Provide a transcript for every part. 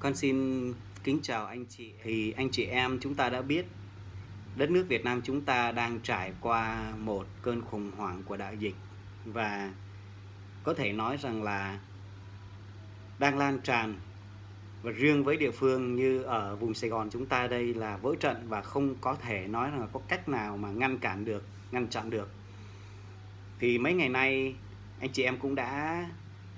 Con xin kính chào anh chị. Thì anh chị em chúng ta đã biết đất nước Việt Nam chúng ta đang trải qua một cơn khủng hoảng của đại dịch và có thể nói rằng là đang lan tràn và riêng với địa phương như ở vùng Sài Gòn chúng ta đây là vỡ trận và không có thể nói là có cách nào mà ngăn cản được, ngăn chặn được. Thì mấy ngày nay anh chị em cũng đã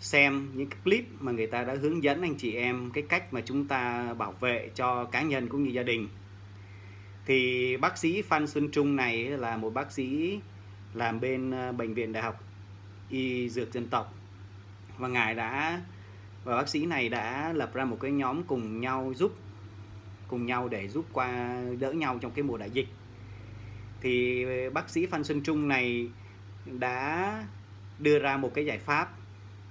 xem những cái clip mà người ta đã hướng dẫn anh chị em cái cách mà chúng ta bảo vệ cho cá nhân cũng như gia đình. Thì bác sĩ Phan Xuân Trung này là một bác sĩ làm bên ờ, bệnh viện đại học y dược dân tộc. Và ngài đã, và bác sĩ này đã lập ra một cái nhóm cùng nhau giúp, cùng nhau để giúp qua, đỡ nhau trong cái mùa đại dịch. Thì bác sĩ Phan Xuân Trung này đã đưa ra một cái giải pháp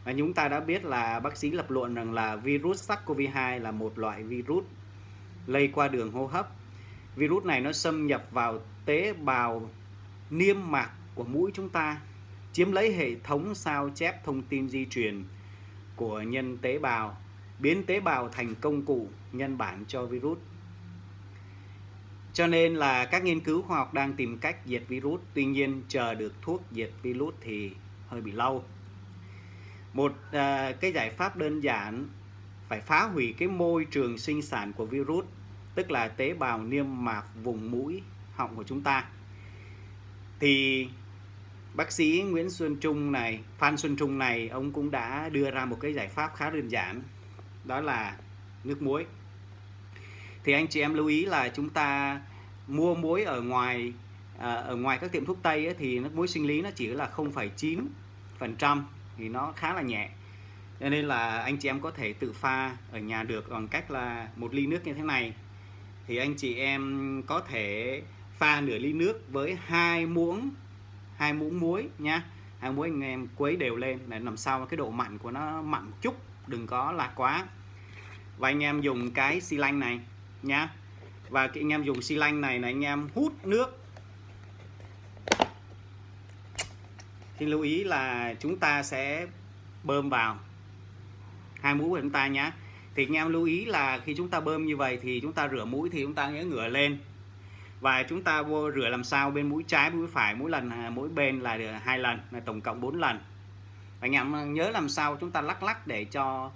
và chúng ta đã biết là bác sĩ lập luận rằng là virus SARS-CoV-2 là một loại virus lây qua đường hô hấp. Virus này nó xâm nhập vào tế bào niêm mạc của mũi chúng ta, chiếm lấy hệ thống sao chép thông tin di truyền của nhân tế bào, biến tế bào thành công cụ nhân bản cho virus. Cho nên là các nghiên cứu khoa học đang tìm cách diệt virus, tuy nhiên chờ được thuốc diệt virus thì hơi bị lâu một à, cái giải pháp đơn giản phải phá hủy cái môi trường sinh sản của virus tức là tế bào niêm mạc vùng mũi họng của chúng ta. Thì bác sĩ Nguyễn Xuân Trung này Phan Xuân Trung này ông cũng đã đưa ra một cái giải pháp khá đơn giản đó là nước muối. Thì anh chị em lưu ý là chúng ta mua muối ở ngoài à, ở ngoài các tiệm thuốc tây ấy, thì nước muối sinh lý nó chỉ là 0,9 phần trăm thì nó khá là nhẹ. Cho nên là anh chị em có thể tự pha ở nhà được bằng cách là một ly nước như thế này. Thì anh chị em có thể pha nửa ly nước với hai muỗng hai muỗng muối nhá. Hai muỗng anh em quấy đều lên để làm sao cái độ mặn của nó mặn một chút, đừng có lạc quá. Và anh em dùng cái xi lanh này nhá. Và cái anh em dùng xi lanh này là anh em hút nước thì lưu ý là chúng ta sẽ bơm vào. Hai mũi của chúng ta nhé thì anh em lưu ý là khi chúng ta bơm như vậy thì chúng ta rửa mũi thì chúng ta nhớ ngửa lên. Và chúng ta vô rửa làm sao bên mũi trái, mũi phải mỗi lần à, mỗi bên là được hai lần, là tổng cộng 4 lần. Anh em nhớ làm sao chúng ta lắc lắc để cho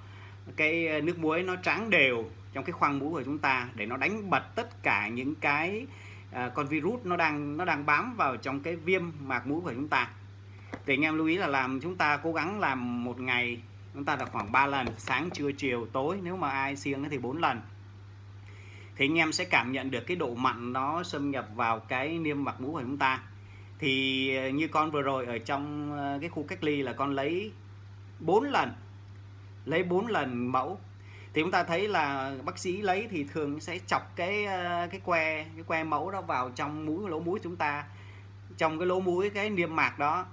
cái à, nước muối nó trắng đều trong cái khoang mũi của chúng ta để nó đánh bật tất cả những cái à, con virus nó đang nó đang bám vào trong cái viêm mạc mũi của chúng ta thì anh em lưu ý là làm chúng ta cố gắng làm một ngày, chúng ta là khoảng 3 lần, sáng, trưa, chiều, tối. Nếu mà ai siêng thì 4 lần. Thì anh em sẽ cảm nhận được cái độ mặn nó xâm nhập vào cái niêm mạc mũi của chúng ta. Thì ờ, như con vừa rồi ở trong ờ, cái khu cách ly là con lấy 4 lần, lấy 4 lần mẫu. Thì chúng ta thấy là bác sĩ lấy thì thường sẽ chọc cái ờ, cái que cái que mẫu đó vào trong mũi, lỗ mũi chúng ta. Trong cái lỗ mũi, cái niêm mạc đó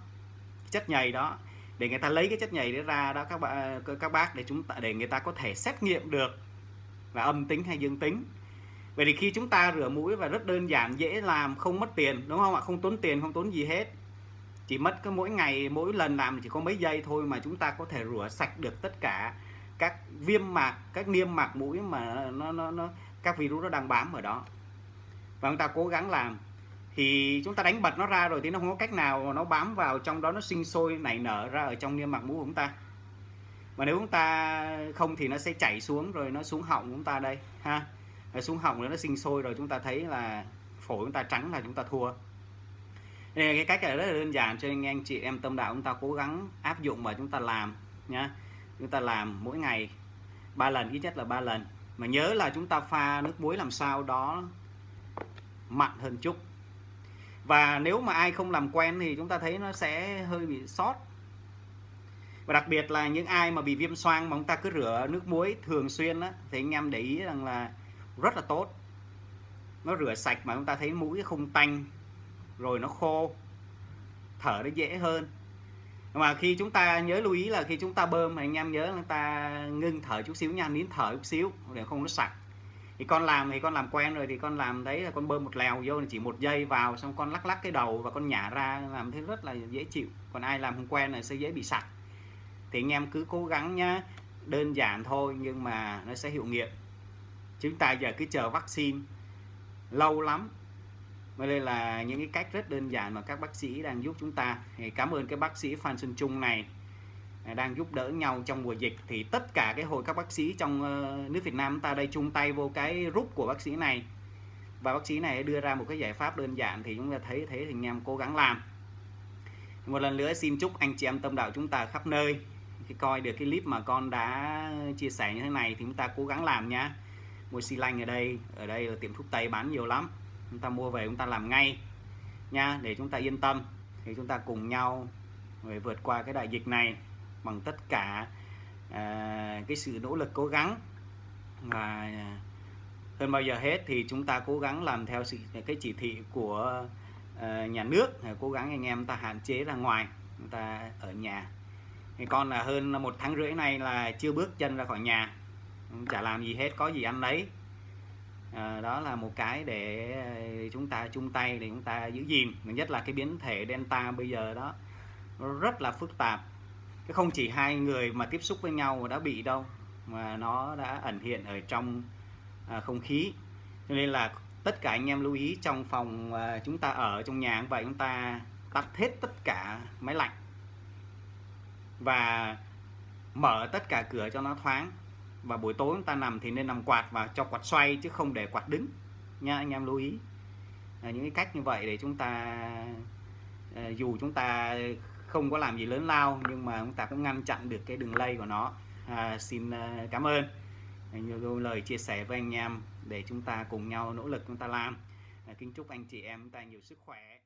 chất nhầy đó, để người ta lấy cái chất nhầy đó ra đó, các bạn các bác để chúng ta, để người ta có thể xét nghiệm được là âm tính hay dương tính. Vậy thì khi chúng ta rửa mũi và rất đơn giản, dễ làm, không mất tiền, đúng không ạ? Không tốn tiền, không tốn gì hết. Chỉ mất cái mỗi ngày, mỗi lần làm chỉ có mấy giây thôi mà chúng ta có thể rửa sạch được tất cả các viêm mạc, các niêm mạc mũi mà nó nó nó, các virus nó đang bám ở đó. Và chúng ta cố gắng làm thì chúng ta đánh bật nó ra rồi thì nó không có cách nào nó bám vào trong đó, nó sinh sôi, nảy nở ra ở trong niêm mạc mũi của chúng ta. Mà nếu chúng ta không thì nó sẽ chảy xuống rồi nó xuống họng của chúng ta đây, ha. Rồi xuống họng rồi nó sinh sôi rồi chúng ta thấy là phổi chúng ta trắng là chúng ta thua. Đây cái cách này rất là đơn giản cho anh anh chị em tâm đạo chúng ta cố gắng áp dụng và chúng ta làm, nhá. Chúng ta làm mỗi ngày ba lần, ít nhất là ba lần. Mà nhớ là chúng ta pha nước muối làm sao đó mặn hơn chút và nếu mà ai không làm quen thì chúng ta thấy nó sẽ hơi bị sót. Và đặc biệt là những ai mà bị viêm xoang mà chúng ta cứ rửa nước muối thường xuyên á, thì anh em để ý rằng là rất là tốt. Nó rửa sạch mà chúng ta thấy mũi không tanh, rồi nó khô, thở nó dễ hơn. Mà khi chúng ta nhớ lưu ý là khi chúng ta bơm thì anh em nhớ là ta ngưng thở chút xíu nha, nín thở chút xíu, để không nó sặc thì con làm thì con làm quen rồi, thì con làm thấy là con bơm một lèo vô, chỉ một giây vào, xong con lắc lắc cái đầu và con nhả ra, làm thế rất là dễ chịu. Còn ai làm không quen là sẽ dễ bị sặc. Thì anh em cứ cố gắng nhá, đơn giản thôi nhưng mà nó sẽ hiệu nghiệm. Chúng ta giờ cứ chờ vaccine lâu lắm mới đây là những cái cách rất đơn giản mà các bác sĩ đang giúp chúng ta. Thì cảm ơn cái bác sĩ Phan Xuân Trung này đang giúp đỡ nhau trong mùa dịch, thì tất cả cái hội các bác sĩ trong ờ, nước Việt Nam ta đây chung tay vô cái rút của bác sĩ này. Và bác sĩ này đưa ra một cái giải pháp đơn giản thì chúng ta thấy thế thì anh em cố gắng làm. Một lần nữa xin chúc anh chị em tâm đạo chúng ta khắp nơi. Khi coi được cái clip mà con đã chia sẻ như thế này thì chúng ta cố gắng làm nhá. Mua xi lanh ở đây ở đây là tiệm thuốc tây bán nhiều lắm. Chúng ta mua về chúng ta làm ngay nha để chúng ta yên tâm. Thì chúng ta cùng nhau để vượt qua cái đại dịch này bằng tất cả à, cái sự nỗ lực cố gắng. Và hơn bao giờ hết thì chúng ta cố gắng làm theo sự cái chỉ thị của uh, nhà nước cố gắng anh em ta hạn chế ra ngoài chúng ta ở nhà. Thì con là hơn một tháng rưỡi này là chưa bước chân ra khỏi nhà chả làm gì hết có gì ăn lấy à, đó là một cái để chúng ta chung tay để chúng ta giữ gìn. Nhất là cái biến thể delta bây giờ đó nó rất là phức tạp cái không chỉ hai người mà tiếp xúc với nhau đã bị đâu mà nó đã ẩn hiện ở trong à, không khí. Cho nên là tất cả anh em lưu ý trong phòng à, chúng ta ở trong nhà vậy chúng ta tắt hết tất cả máy lạnh và mở tất cả cửa cho nó thoáng. Và buổi tối chúng ta nằm thì nên nằm quạt và cho quạt xoay chứ không để quạt đứng nha anh em lưu ý. À, những cái cách như vậy để chúng ta à, dù chúng ta không có làm gì lớn lao nhưng mà chúng ta cũng ngăn chặn được cái đường lây của nó. À, xin à, cảm ơn. Nhiều lời chia sẻ với anh em để chúng ta cùng nhau nỗ lực chúng ta làm. À, kính chúc anh chị em chúng ta nhiều sức khỏe.